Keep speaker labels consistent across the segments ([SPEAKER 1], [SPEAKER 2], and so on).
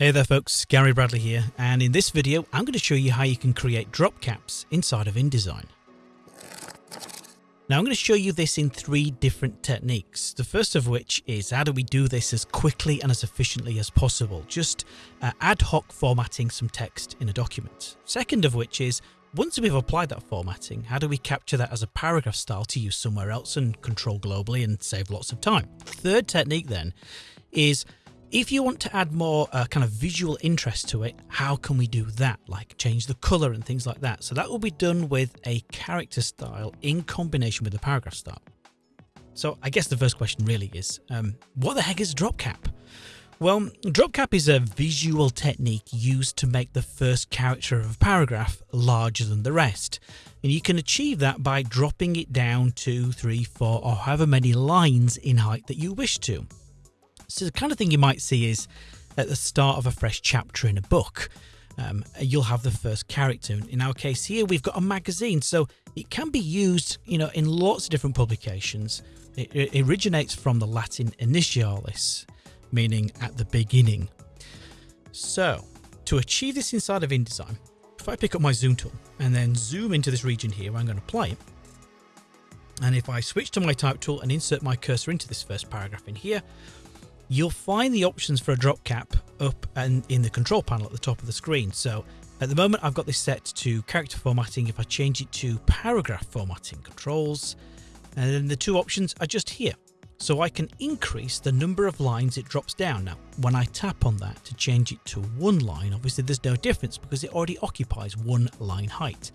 [SPEAKER 1] Hey there folks, Gary Bradley here, and in this video I'm going to show you how you can create drop caps inside of InDesign. Now I'm going to show you this in three different techniques. The first of which is how do we do this as quickly and as efficiently as possible, just uh, ad hoc formatting some text in a document. Second of which is once we've applied that formatting, how do we capture that as a paragraph style to use somewhere else and control globally and save lots of time? Third technique then is if you want to add more uh, kind of visual interest to it, how can we do that? Like change the color and things like that. So that will be done with a character style in combination with the paragraph style. So I guess the first question really is, um, what the heck is drop cap? Well, drop cap is a visual technique used to make the first character of a paragraph larger than the rest. And you can achieve that by dropping it down two, three, four, or however many lines in height that you wish to. So the kind of thing you might see is at the start of a fresh chapter in a book. Um, you'll have the first character. In our case here, we've got a magazine, so it can be used, you know, in lots of different publications. It, it originates from the Latin initialis, meaning at the beginning. So, to achieve this inside of InDesign, if I pick up my zoom tool and then zoom into this region here I'm going to play it, and if I switch to my type tool and insert my cursor into this first paragraph in here, you'll find the options for a drop cap up and in the control panel at the top of the screen. So at the moment I've got this set to character formatting. If I change it to paragraph formatting controls, and then the two options are just here. So I can increase the number of lines it drops down. Now, when I tap on that to change it to one line, obviously there's no difference because it already occupies one line height.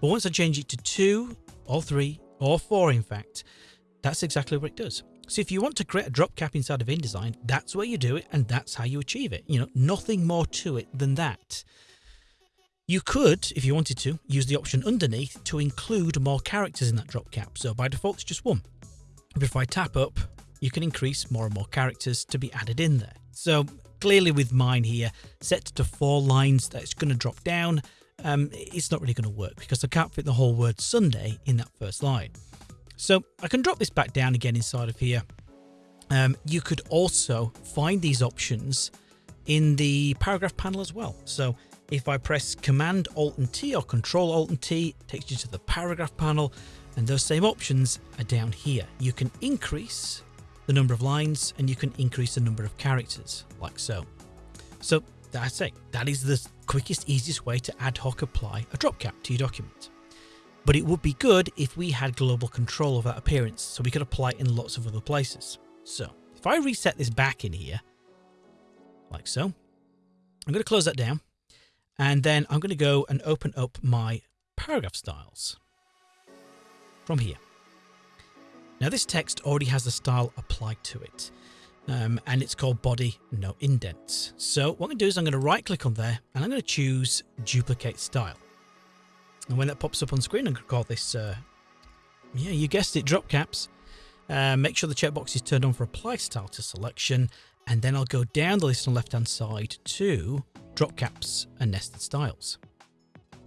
[SPEAKER 1] But once I change it to two, or three, or four in fact, that's exactly what it does. So if you want to create a drop cap inside of InDesign, that's where you do it and that's how you achieve it. You know, nothing more to it than that. You could, if you wanted to, use the option underneath to include more characters in that drop cap. So by default, it's just one. But if I tap up, you can increase more and more characters to be added in there. So clearly with mine here, set to four lines, that's going to drop down. Um, it's not really going to work because I can't fit the whole word Sunday in that first line. So I can drop this back down again inside of here. Um, you could also find these options in the paragraph panel as well. So if I press Command Alt and T or Control Alt and T, it takes you to the paragraph panel and those same options are down here. You can increase the number of lines and you can increase the number of characters like so. So that's it. That is the quickest, easiest way to ad hoc apply a drop cap to your document. But it would be good if we had global control of that appearance so we could apply it in lots of other places. So if I reset this back in here, like so, I'm going to close that down and then I'm going to go and open up my paragraph styles from here. Now this text already has a style applied to it. Um, and it's called body no indents. So what I'm going to do is I'm going to right click on there and I'm going to choose duplicate style. And when that pops up on screen, going to call this, uh, yeah, you guessed it, drop caps. Uh, make sure the checkbox is turned on for apply style to selection. And then I'll go down the list on the left hand side to drop caps and nested styles.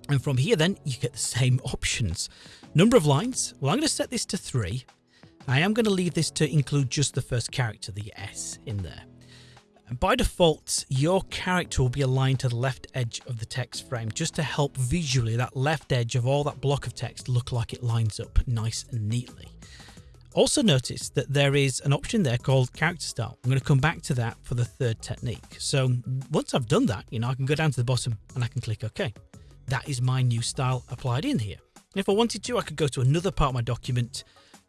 [SPEAKER 1] And from here then you get the same options. Number of lines, well I'm going to set this to 3. I am going to leave this to include just the first character, the S in there. By default, your character will be aligned to the left edge of the text frame just to help visually that left edge of all that block of text look like it lines up nice and neatly. Also notice that there is an option there called character style. I'm going to come back to that for the third technique. So once I've done that, you know, I can go down to the bottom and I can click OK. That is my new style applied in here. And if I wanted to, I could go to another part of my document,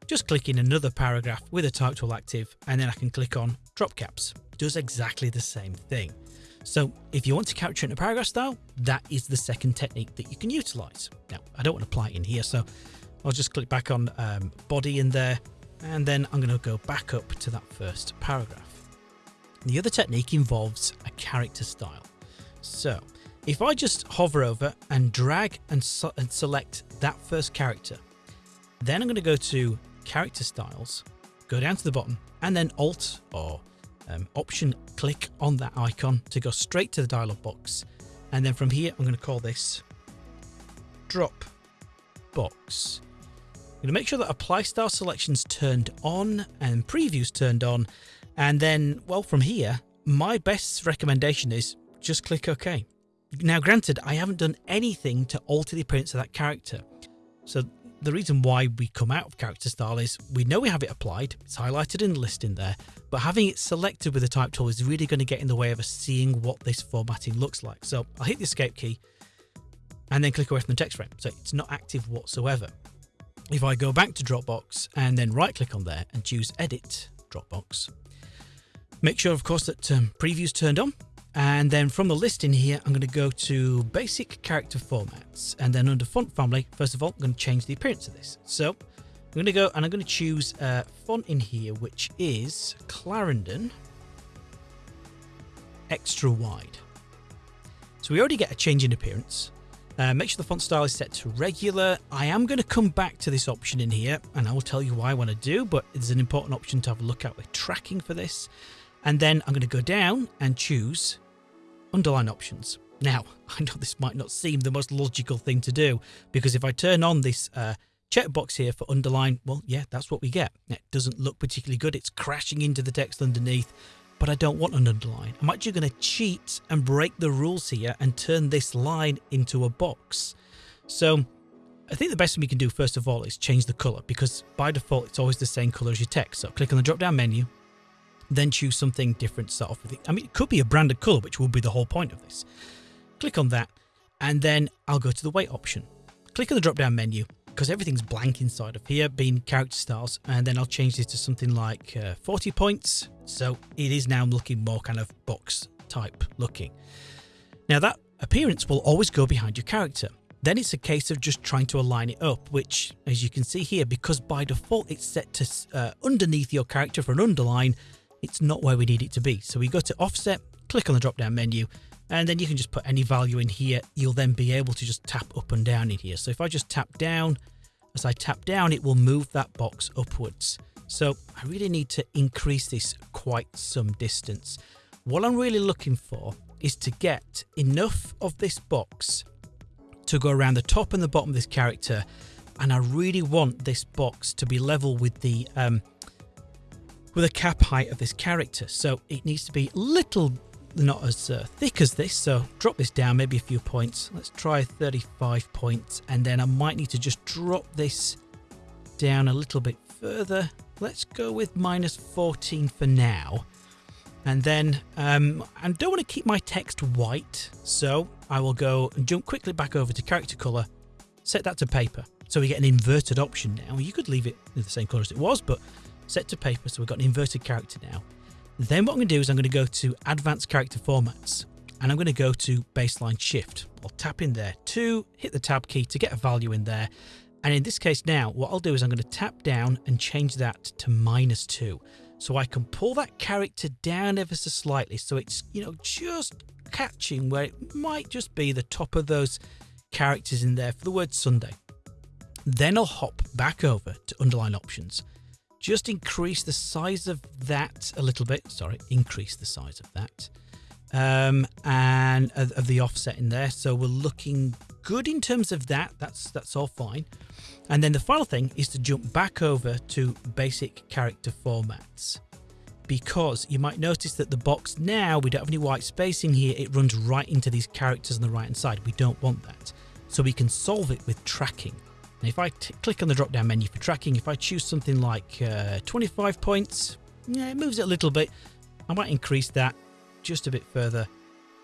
[SPEAKER 1] just click in another paragraph with a type tool active, and then I can click on drop caps does exactly the same thing. So if you want to capture in a paragraph style, that is the second technique that you can utilize. Now, I don't want to apply it in here, so I'll just click back on um, body in there, and then I'm going to go back up to that first paragraph. The other technique involves a character style. So if I just hover over and drag and, so and select that first character, then I'm going to go to character styles, go down to the bottom, and then Alt or um, option click on that icon to go straight to the dialog box. And then from here, I'm going to call this drop box. I'm going to make sure that apply style selections turned on and previews turned on. And then, well, from here, my best recommendation is just click OK. Now, granted, I haven't done anything to alter the appearance of that character. So the reason why we come out of character style is we know we have it applied, it's highlighted in the list in there, but having it selected with the type tool is really going to get in the way of us seeing what this formatting looks like. So I'll hit the escape key and then click away from the text frame. So it's not active whatsoever. If I go back to Dropbox and then right click on there and choose edit Dropbox, make sure of course that um, preview's turned on and then from the list in here, I'm going to go to basic character formats. And then under font family, first of all, I'm going to change the appearance of this. So I'm going to go and I'm going to choose a font in here, which is Clarendon Extra Wide. So we already get a change in appearance. Uh, make sure the font style is set to regular. I am going to come back to this option in here and I will tell you why I want to do, but it's an important option to have a look at with tracking for this. And then I'm going to go down and choose underline options. Now, I know this might not seem the most logical thing to do because if I turn on this uh, checkbox here for underline, well, yeah, that's what we get. It doesn't look particularly good. It's crashing into the text underneath, but I don't want an underline. I'm actually going to cheat and break the rules here and turn this line into a box. So I think the best thing we can do first of all is change the color because by default, it's always the same color as your text. So click on the drop down menu, then choose something different to start off with. I mean, it could be a branded color, which will be the whole point of this. Click on that, and then I'll go to the weight option. Click on the drop down menu because everything's blank inside of here, being character styles, and then I'll change this to something like uh, 40 points. So it is now looking more kind of box type looking. Now that appearance will always go behind your character. Then it's a case of just trying to align it up, which as you can see here, because by default it's set to uh, underneath your character for an underline, it's not where we need it to be. So we go to offset, click on the drop down menu, and then you can just put any value in here. You'll then be able to just tap up and down in here. So if I just tap down, as I tap down, it will move that box upwards. So I really need to increase this quite some distance. What I'm really looking for is to get enough of this box to go around the top and the bottom of this character. And I really want this box to be level with the um, with a cap height of this character. So it needs to be little, not as uh, thick as this. So drop this down, maybe a few points. Let's try 35 points. And then I might need to just drop this down a little bit further. Let's go with minus 14 for now. And then um, I don't want to keep my text white. So I will go and jump quickly back over to character color, set that to paper. So we get an inverted option now. You could leave it the same color as it was, but set to paper, so we've got an inverted character now. Then what I'm going to do is I'm going to go to Advanced Character Formats, and I'm going to go to Baseline Shift. I'll tap in there to hit the Tab key to get a value in there. And in this case now, what I'll do is I'm going to tap down and change that to minus 2. So I can pull that character down ever so slightly so it's, you know, just catching where it might just be the top of those characters in there for the word Sunday. Then I'll hop back over to underline options just increase the size of that a little bit. Sorry, increase the size of that. Um, and of, of the offset in there. So we're looking good in terms of that. That's that's all fine. And then the final thing is to jump back over to basic character formats because you might notice that the box now, we don't have any white spacing here. It runs right into these characters on the right hand side. We don't want that. So we can solve it with tracking. And if I click on the drop down menu for tracking, if I choose something like uh, 25 points, yeah, it moves it a little bit. I might increase that just a bit further.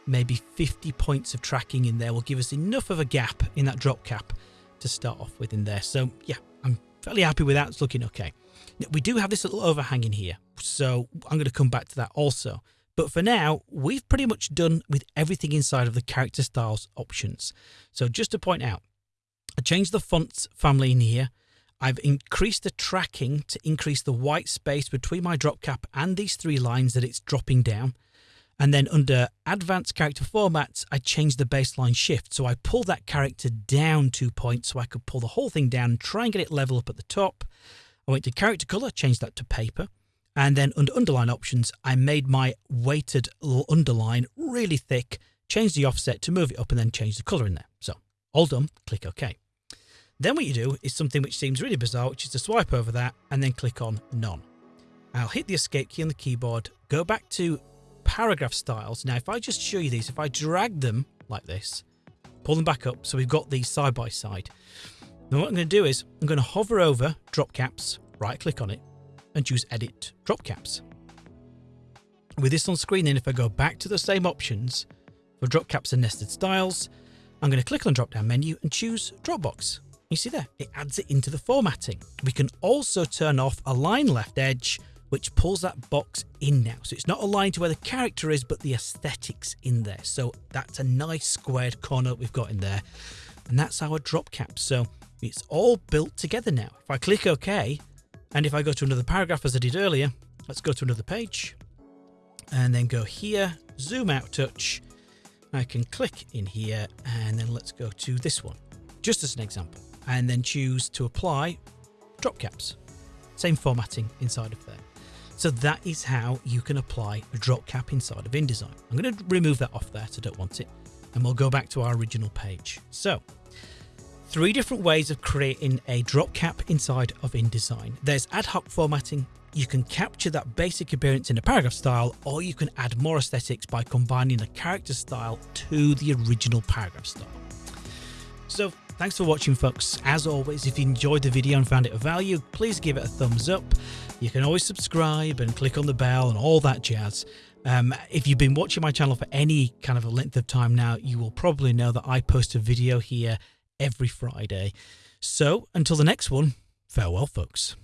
[SPEAKER 1] Maybe 50 points of tracking in there will give us enough of a gap in that drop cap to start off with in there. So yeah, I'm fairly happy with that. It's looking okay. Now, we do have this little overhang in here, so I'm going to come back to that also. But for now, we've pretty much done with everything inside of the character styles options. So just to point out, I changed the font family in here. I've increased the tracking to increase the white space between my drop cap and these three lines that it's dropping down. And then under advanced character formats, I changed the baseline shift. So I pulled that character down two points so I could pull the whole thing down and try and get it level up at the top. I went to character color, changed that to paper. And then under underline options, I made my weighted underline really thick, changed the offset to move it up and then change the color in there. So all done, click OK. Then what you do is something which seems really bizarre, which is to swipe over that and then click on None. I'll hit the escape key on the keyboard, go back to paragraph styles. Now, if I just show you these, if I drag them like this, pull them back up, so we've got these side by side. Now what I'm going to do is I'm going to hover over drop caps, right click on it, and choose edit drop caps. With this on screen, then if I go back to the same options for drop caps and nested styles, I'm going to click on drop down menu and choose Dropbox. You see there, it adds it into the formatting. We can also turn off align left edge, which pulls that box in now. So it's not aligned to where the character is, but the aesthetics in there. So that's a nice squared corner we've got in there. And that's our drop cap. So it's all built together now. If I click OK, and if I go to another paragraph as I did earlier, let's go to another page and then go here, zoom out touch. I can click in here and then let's go to this one, just as an example, and then choose to apply drop caps. Same formatting inside of there. So that is how you can apply a drop cap inside of InDesign. I'm going to remove that off there, so I don't want it. And we'll go back to our original page. So three different ways of creating a drop cap inside of InDesign. There's ad hoc formatting, you can capture that basic appearance in a paragraph style, or you can add more aesthetics by combining a character style to the original paragraph style. So thanks for watching folks. As always, if you enjoyed the video and found it of value, please give it a thumbs up. You can always subscribe and click on the bell and all that jazz. Um, if you've been watching my channel for any kind of a length of time now, you will probably know that I post a video here every Friday. So until the next one, farewell folks.